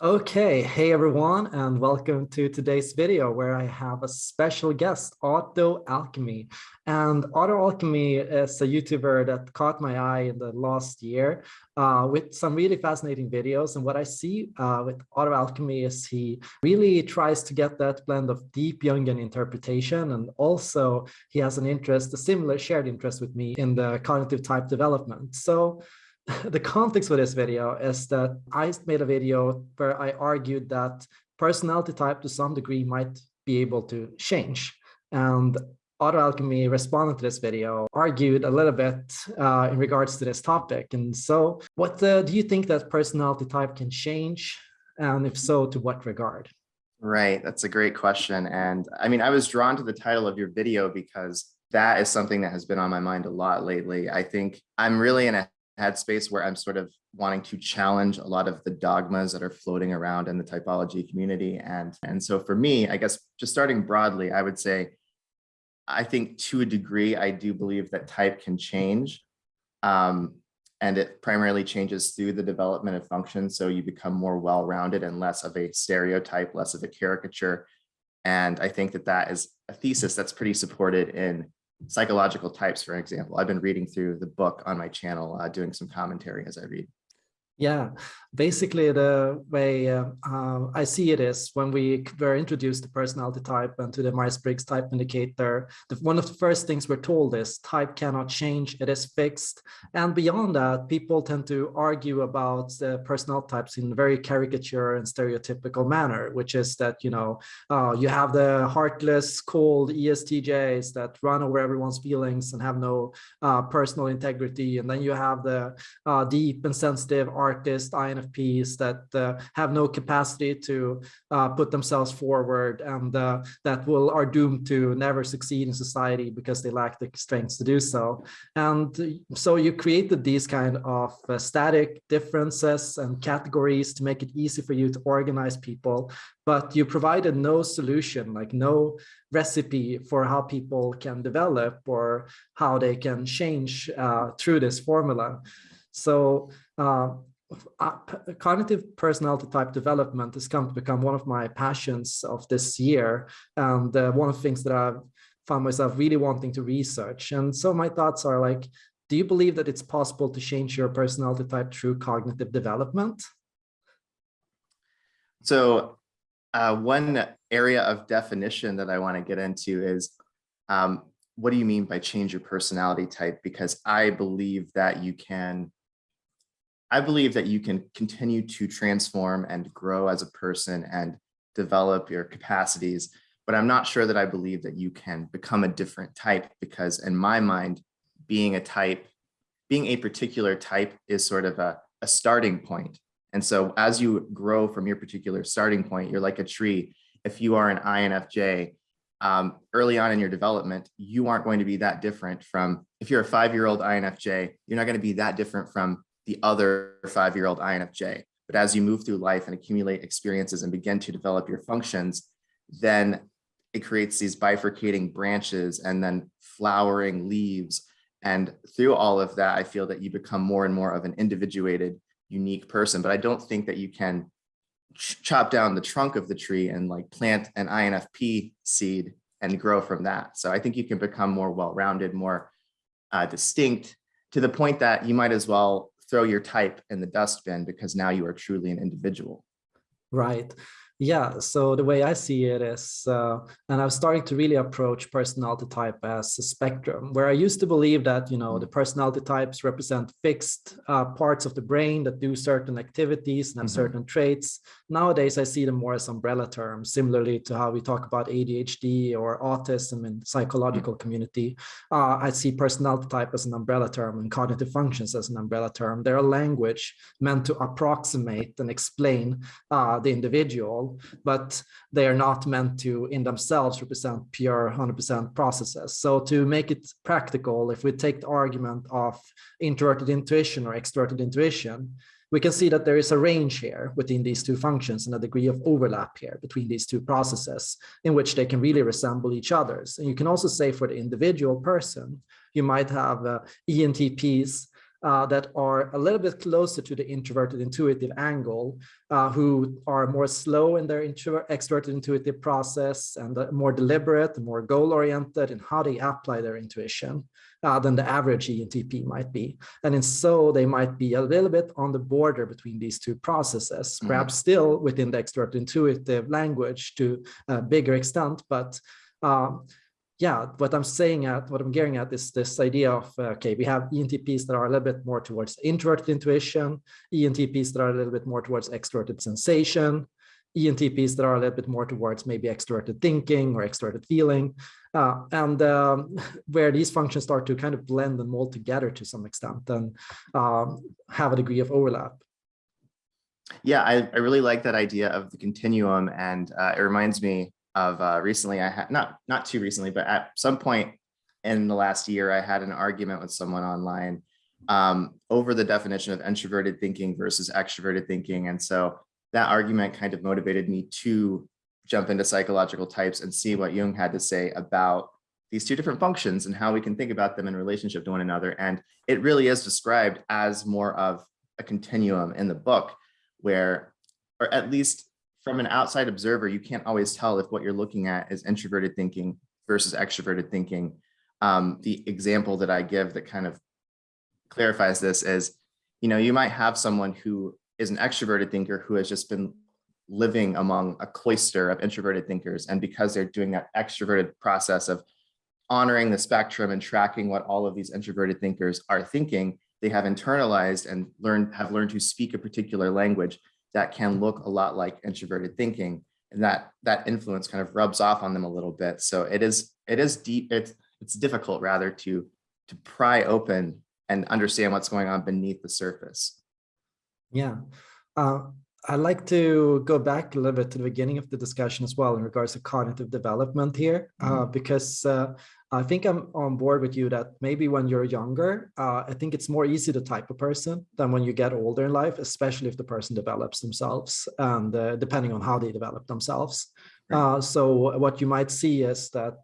Okay, hey everyone, and welcome to today's video where I have a special guest, Auto Alchemy. And Auto Alchemy is a YouTuber that caught my eye in the last year uh, with some really fascinating videos. And what I see uh, with Auto Alchemy is he really tries to get that blend of deep Jungian interpretation. And also he has an interest, a similar shared interest with me in the cognitive type development. So the context for this video is that I made a video where I argued that personality type to some degree might be able to change. And Auto Alchemy responded to this video, argued a little bit uh, in regards to this topic. And so what uh, do you think that personality type can change? And if so, to what regard? Right, that's a great question. And I mean, I was drawn to the title of your video because that is something that has been on my mind a lot lately. I think I'm really in a headspace where I'm sort of wanting to challenge a lot of the dogmas that are floating around in the typology community. And, and so for me, I guess just starting broadly, I would say, I think to a degree, I do believe that type can change. Um, and it primarily changes through the development of function. So you become more well-rounded and less of a stereotype, less of a caricature. And I think that that is a thesis that's pretty supported in psychological types, for example. I've been reading through the book on my channel, uh, doing some commentary as I read. Yeah, basically the way uh, uh, I see it is when we were introduced to personality type and to the Myers-Briggs type indicator, the, one of the first things we're told is type cannot change, it is fixed. And beyond that, people tend to argue about the personality types in a very caricature and stereotypical manner, which is that, you know, uh, you have the heartless, cold ESTJs that run over everyone's feelings and have no uh, personal integrity. And then you have the uh, deep and sensitive artists, INFPs that uh, have no capacity to uh, put themselves forward and uh, that will are doomed to never succeed in society because they lack the strength to do so. And so you created these kind of uh, static differences and categories to make it easy for you to organize people, but you provided no solution, like no recipe for how people can develop or how they can change uh, through this formula. So uh, cognitive personality type development has come to become one of my passions of this year and uh, one of the things that I've found myself really wanting to research. And so my thoughts are like, do you believe that it's possible to change your personality type through cognitive development? So uh, one area of definition that I want to get into is um, what do you mean by change your personality type? Because I believe that you can I believe that you can continue to transform and grow as a person and develop your capacities, but I'm not sure that I believe that you can become a different type because in my mind, being a type, being a particular type is sort of a, a starting point. And so as you grow from your particular starting point, you're like a tree. If you are an INFJ, um, early on in your development, you aren't going to be that different from, if you're a five-year-old INFJ, you're not going to be that different from the other five-year-old INFJ. But as you move through life and accumulate experiences and begin to develop your functions, then it creates these bifurcating branches and then flowering leaves. And through all of that, I feel that you become more and more of an individuated, unique person. But I don't think that you can chop down the trunk of the tree and like plant an INFP seed and grow from that. So I think you can become more well-rounded, more uh, distinct to the point that you might as well throw your type in the dustbin because now you are truly an individual. Right. Yeah, so the way I see it is, uh, and I'm starting to really approach personality type as a spectrum, where I used to believe that, you know, the personality types represent fixed uh, parts of the brain that do certain activities and have mm -hmm. certain traits. Nowadays, I see them more as umbrella terms, similarly to how we talk about ADHD or autism in psychological mm -hmm. community. Uh, I see personality type as an umbrella term and cognitive functions as an umbrella term. They're a language meant to approximate and explain uh, the individual but they are not meant to in themselves represent pure 100% processes. So to make it practical, if we take the argument of introverted intuition or extroverted intuition, we can see that there is a range here within these two functions and a degree of overlap here between these two processes in which they can really resemble each other's. And you can also say for the individual person, you might have uh, ENTPs uh, that are a little bit closer to the introverted intuitive angle, uh, who are more slow in their extroverted intuitive process and more deliberate, more goal oriented in how they apply their intuition uh, than the average ENTP might be. And in so they might be a little bit on the border between these two processes, Mhm. perhaps still within the extrovert intuitive language to a bigger extent, but um, yeah, what I'm saying at, what I'm getting at is this idea of, uh, okay, we have ENTPs that are a little bit more towards introverted intuition, ENTPs that are a little bit more towards extroverted sensation, ENTPs that are a little bit more towards maybe extroverted thinking or extroverted feeling, uh, and um, where these functions start to kind of blend and mold together to some extent and um, have a degree of overlap. Yeah, I, I really like that idea of the continuum and uh, it reminds me of uh, recently I had, not, not too recently, but at some point in the last year, I had an argument with someone online um, over the definition of introverted thinking versus extroverted thinking. And so that argument kind of motivated me to jump into psychological types and see what Jung had to say about these two different functions and how we can think about them in relationship to one another. And it really is described as more of a continuum in the book where, or at least from an outside observer, you can't always tell if what you're looking at is introverted thinking versus extroverted thinking. Um, the example that I give that kind of clarifies this is, you know, you might have someone who is an extroverted thinker who has just been living among a cloister of introverted thinkers. And because they're doing that extroverted process of honoring the spectrum and tracking what all of these introverted thinkers are thinking, they have internalized and learned have learned to speak a particular language that can look a lot like introverted thinking. And that that influence kind of rubs off on them a little bit. So it is it is deep, it's it's difficult rather to to pry open and understand what's going on beneath the surface. Yeah. Uh, I'd like to go back a little bit to the beginning of the discussion as well in regards to cognitive development here, uh, because uh, I think I'm on board with you that maybe when you're younger, uh, I think it's more easy to type a person than when you get older in life, especially if the person develops themselves and uh, depending on how they develop themselves. Right. Uh, so what you might see is that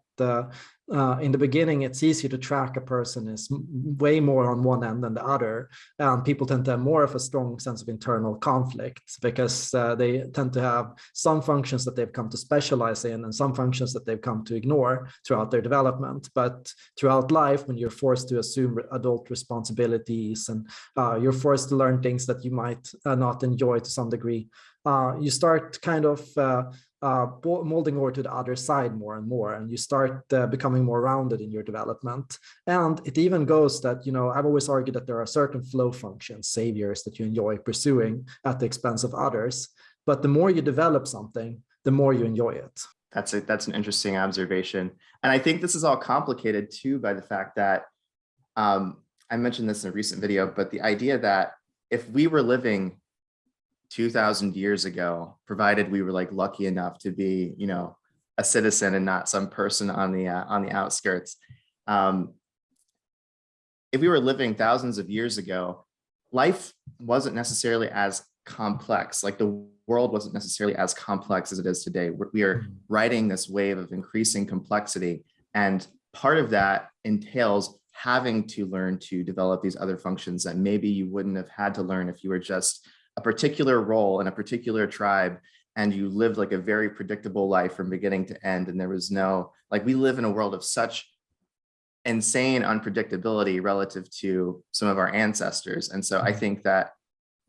uh, in the beginning, it's easy to track a person is way more on one end than the other. And people tend to have more of a strong sense of internal conflict because uh, they tend to have some functions that they've come to specialize in and some functions that they've come to ignore throughout their development. But throughout life, when you're forced to assume adult responsibilities and uh, you're forced to learn things that you might uh, not enjoy to some degree, uh, you start kind of uh, uh, molding over to the other side more and more, and you start uh, becoming more rounded in your development. And it even goes that, you know, I've always argued that there are certain flow functions, saviors that you enjoy pursuing at the expense of others. But the more you develop something, the more you enjoy it. That's a, that's an interesting observation. And I think this is all complicated too by the fact that um, I mentioned this in a recent video, but the idea that if we were living 2000 years ago, provided we were like lucky enough to be, you know, a citizen and not some person on the uh, on the outskirts. Um, if we were living thousands of years ago, life wasn't necessarily as complex. Like the world wasn't necessarily as complex as it is today. We are riding this wave of increasing complexity, and part of that entails having to learn to develop these other functions that maybe you wouldn't have had to learn if you were just a particular role in a particular tribe and you lived like a very predictable life from beginning to end and there was no like we live in a world of such insane unpredictability relative to some of our ancestors and so i mm-hmm. think that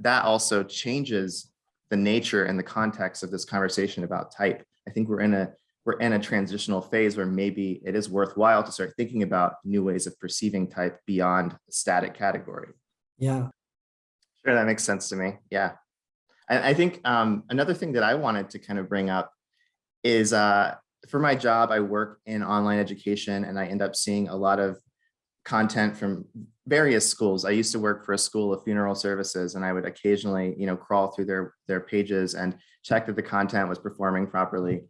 that also changes the nature and the context of this conversation about type. I think we're in a we're in a transitional phase where maybe it is worthwhile to start thinking about new ways of perceiving type beyond a static category. Yeah. Sure, that makes sense to me. Yeah. And I think um, another thing that I wanted to kind of bring up is uh, for my job, I work in online education and I end up seeing a lot of content from various schools. I used to work for a school of funeral services and I would occasionally, you know, crawl through their, their pages and check that the content was performing properly,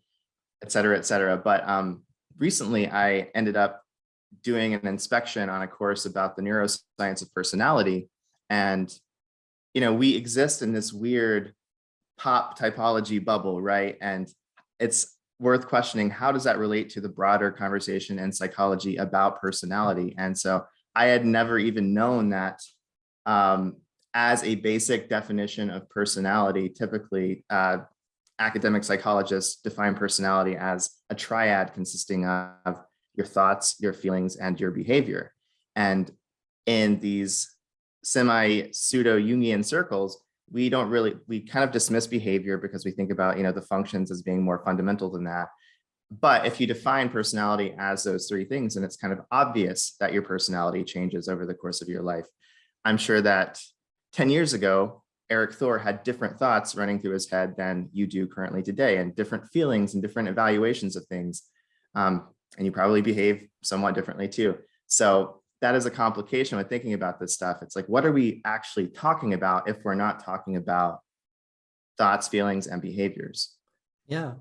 et cetera, et cetera. But um, recently I ended up doing an inspection on a course about the neuroscience of personality. And you know, we exist in this weird pop typology bubble, right? And it's worth questioning how does that relate to the broader conversation in psychology about personality? And so I had never even known that um, as a basic definition of personality, typically uh, academic psychologists define personality as a triad consisting of your thoughts, your feelings, and your behavior. And in these semi pseudo Jungian circles, we don't really, we kind of dismiss behavior because we think about, you know, the functions as being more fundamental than that. But if you define personality as those three things, and it's kind of obvious that your personality changes over the course of your life. I'm sure that 10 years ago, Erik Thor had different thoughts running through his head than you do currently today and different feelings and different evaluations of things. Um, and you probably behave somewhat differently too. So that is a complication with thinking about this stuff. It's like, what are we actually talking about if we're not talking about thoughts, feelings, and behaviors? Yeah.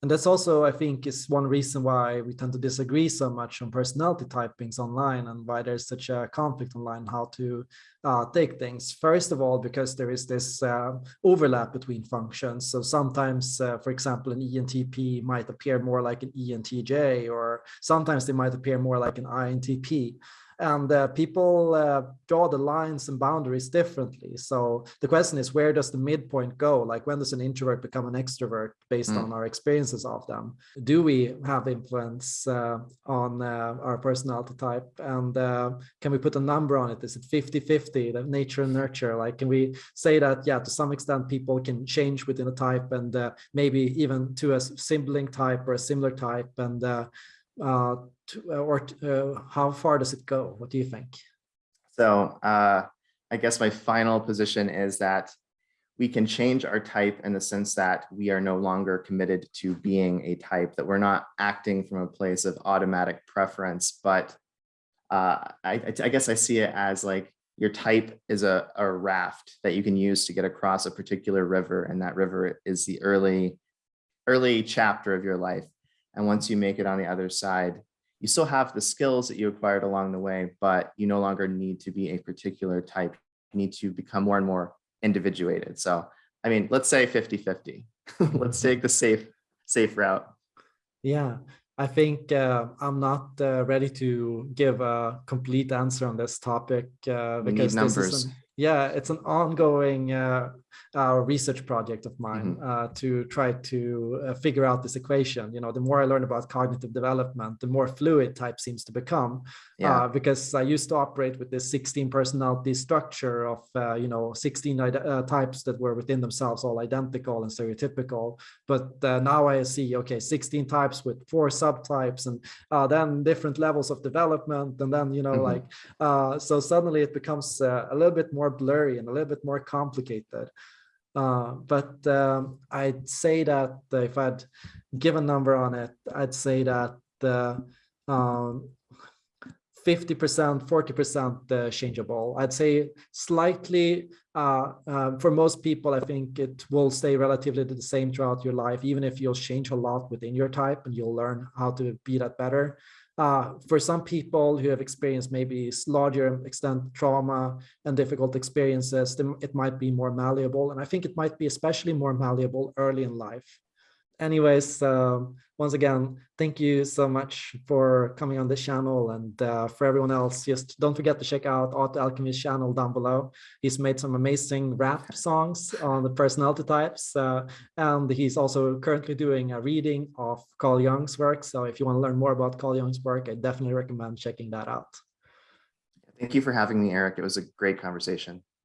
And that's also, I think, is one reason why we tend to disagree so much on personality typings online and why there's such a conflict online how to uh, take things. First of all, because there is this uh, overlap between functions. So sometimes, uh, for example, an ENTP might appear more like an ENTJ, or sometimes they might appear more like an INTP and uh, people uh, draw the lines and boundaries differently. So the question is, where does the midpoint go? Like when does an introvert become an extrovert based mm. on our experiences of them? Do we have influence uh, on uh, our personality type? And uh, can we put a number on it? Is it 50-50, the nature and nurture? Like, can we say that, yeah, to some extent, people can change within a type and uh, maybe even to a sibling type or a similar type and uh, to, uh, or uh, how far does it go? What do you think? So uh, I guess my final position is that we can change our type in the sense that we are no longer committed to being a type, that we're not acting from a place of automatic preference, but uh, I, I, guess I see it as like your type is a, a raft that you can use to get across a particular river, and that river is the early, early chapter of your life. And once you make it on the other side, you still have the skills that you acquired along the way, but you no longer need to be a particular type. You need to become more and more individuated. So, I mean, let's say 50-50. let's take the safe, safe route. Yeah, I think uh, I'm not uh, ready to give a complete answer on this topic uh, because numbers. An, yeah, it's an ongoing uh, our research project of mine mm -hmm. uh, to try to uh, figure out this equation. You know, the more I learn about cognitive development, the more fluid type seems to become. Yeah. Uh, because I used to operate with this 16 personality structure of, uh, you know, 16 uh, types that were within themselves all identical and stereotypical. But uh, now I see, okay, 16 types with four subtypes and then different levels of development. And then, you know, mm -hmm. like, so suddenly it becomes a little bit more blurry and a little bit more complicated. Uh, but um, I'd say that if I'd give a number on it, I'd say that the 50%, 40% uh, changeable. I'd say slightly, uh, um, for most people, I think it will stay relatively the same throughout your life, even if you'll change a lot within your type and you'll learn how to be that better. Uh, for some people who have experienced maybe larger extent trauma and difficult experiences, it might be more malleable. And I think it might be especially more malleable early in life anyways, uh, once again, thank you so much for coming on this channel. And uh, for everyone else, just don't forget to check out Auto Alchemy's channel down below. He's made some amazing rap songs on the personality types. Uh, and he's also currently doing a reading of Carl Jung's work. So if you want to learn more about Carl Jung's work, I definitely recommend checking that out. Thank you for having me, Erik. It was a great conversation.